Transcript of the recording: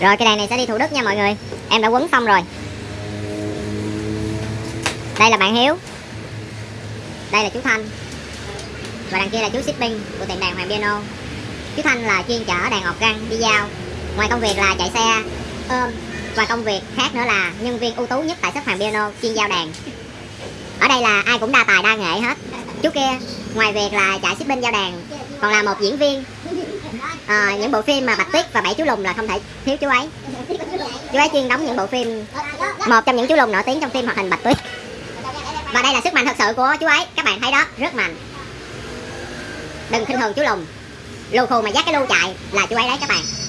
rồi, cái đèn này sẽ đi thủ đức nha mọi người. Em đã quấn xong rồi. Đây là bạn hiếu. Đây là chú thanh. Và đằng kia là chú shipping của tiệm đàn hoàng piano. Chú thanh là chuyên chở đàn ọt răng đi giao. Ngoài công việc là chạy xe, ôm. Và công việc khác nữa là nhân viên ưu tú nhất tại shop hoàng piano chuyên giao đàn. Ở đây là ai cũng đa tài đa nghệ hết. Chú kia, ngoài việc là chạy shipping giao đàn, còn là một diễn viên à, những bộ phim mà bạch tuyết và bảy chú lùn là không thể thiếu chú ấy. Chú ấy chuyên đóng những bộ phim một trong những chú lùn nổi tiếng trong phim hoạt hình bạch tuyết. Và đây là sức mạnh thật sự của chú ấy. Các bạn thấy đó rất mạnh. Đừng khinh thường chú lùn. Lù khù mà dắt cái lưu chạy là chú ấy đấy các bạn.